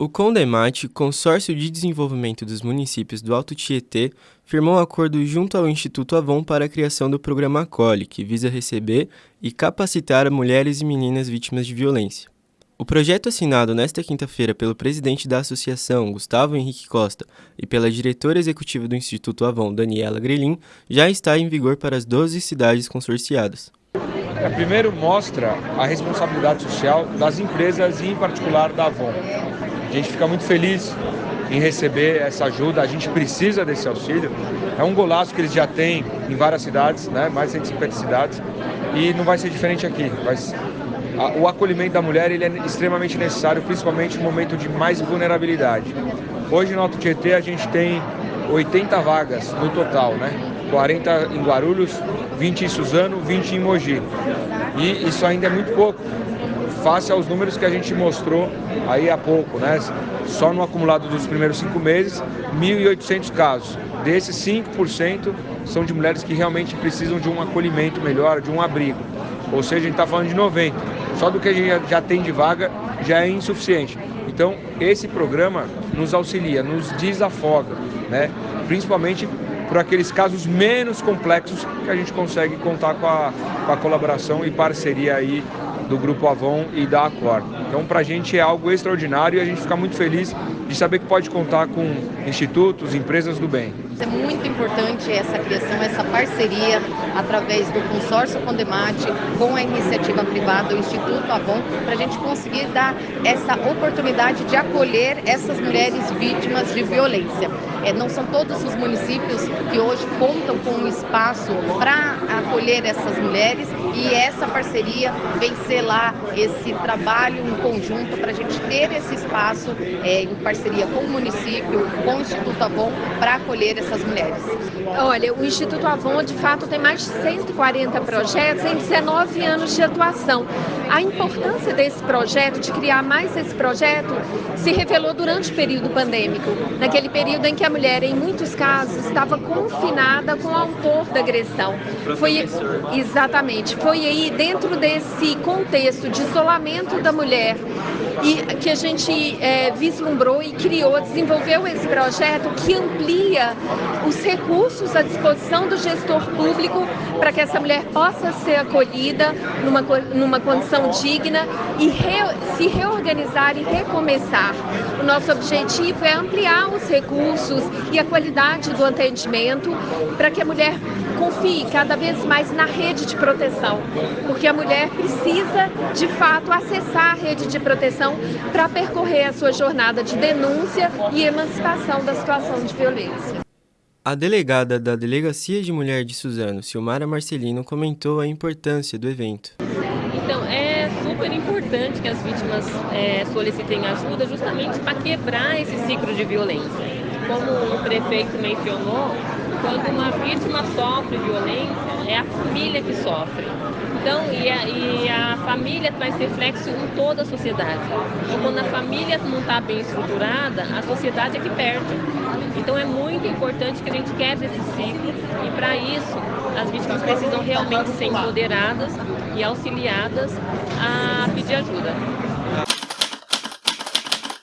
O CONDEMAT, Consórcio de Desenvolvimento dos Municípios do Alto Tietê, firmou um acordo junto ao Instituto Avon para a criação do programa Acolhe, que visa receber e capacitar mulheres e meninas vítimas de violência. O projeto assinado nesta quinta-feira pelo presidente da associação, Gustavo Henrique Costa, e pela diretora executiva do Instituto Avon, Daniela Grelin, já está em vigor para as 12 cidades consorciadas. É, primeiro mostra a responsabilidade social das empresas e em particular da Avon. A gente fica muito feliz em receber essa ajuda, a gente precisa desse auxílio. É um golaço que eles já têm em várias cidades, né? mais de 150 cidades, e não vai ser diferente aqui. Vai... O acolhimento da mulher ele é extremamente necessário, principalmente no momento de mais vulnerabilidade. Hoje no Alto Tietê a gente tem 80 vagas no total, né? 40 em Guarulhos, 20 em Suzano, 20 em Mogi. E isso ainda é muito pouco face aos números que a gente mostrou aí há pouco, né? Só no acumulado dos primeiros cinco meses, 1.800 casos. Desses, 5% são de mulheres que realmente precisam de um acolhimento melhor, de um abrigo. Ou seja, a gente está falando de 90. Só do que a gente já tem de vaga já é insuficiente. Então, esse programa nos auxilia, nos desafoga, né? principalmente por aqueles casos menos complexos que a gente consegue contar com a, com a colaboração e parceria aí do Grupo Avon e da Acor. Então, para a gente é algo extraordinário e a gente fica muito feliz de saber que pode contar com institutos, empresas do bem. É muito importante essa criação, essa parceria através do consórcio Condemate com a iniciativa privada, o Instituto Avon, para a gente conseguir dar essa oportunidade de acolher essas mulheres vítimas de violência. É, não são todos os municípios que hoje contam com um espaço para acolher essas mulheres e essa parceria vem esse trabalho em conjunto para a gente ter esse espaço é, em parceria com o município, com o Instituto Avon, para acolher essas mulheres. Olha, o Instituto Avon, de fato, tem mais de 140 projetos em 19 anos de atuação. A importância desse projeto, de criar mais esse projeto, se revelou durante o período pandêmico, naquele período em que a mulher, em muitos casos, estava confinada com o autor da agressão. Foi exatamente, foi aí dentro desse contexto de isolamento da mulher e que a gente é, vislumbrou e criou, desenvolveu esse projeto que amplia os recursos à disposição do gestor público para que essa mulher possa ser acolhida numa, numa condição digna e re, se reorganizar e recomeçar. O nosso objetivo é ampliar os recursos e a qualidade do atendimento para que a mulher confie cada vez mais na rede de proteção, porque a mulher precisa, de fato, acessar a rede de proteção para percorrer a sua jornada de denúncia e emancipação da situação de violência. A delegada da Delegacia de Mulher de Suzano, Silmara Marcelino, comentou a importância do evento. Então, é super importante que as vítimas é, solicitem ajuda justamente para quebrar esse ciclo de violência. Como o prefeito mencionou, quando uma vítima sofre violência, é a família que sofre. Então, e a, e a família traz reflexo em toda a sociedade. Então, quando a família não está bem estruturada, a sociedade é que perde. Então, é muito importante que a gente quebre esse ciclo e, para isso, as vítimas precisam realmente ser empoderadas e auxiliadas a pedir ajuda.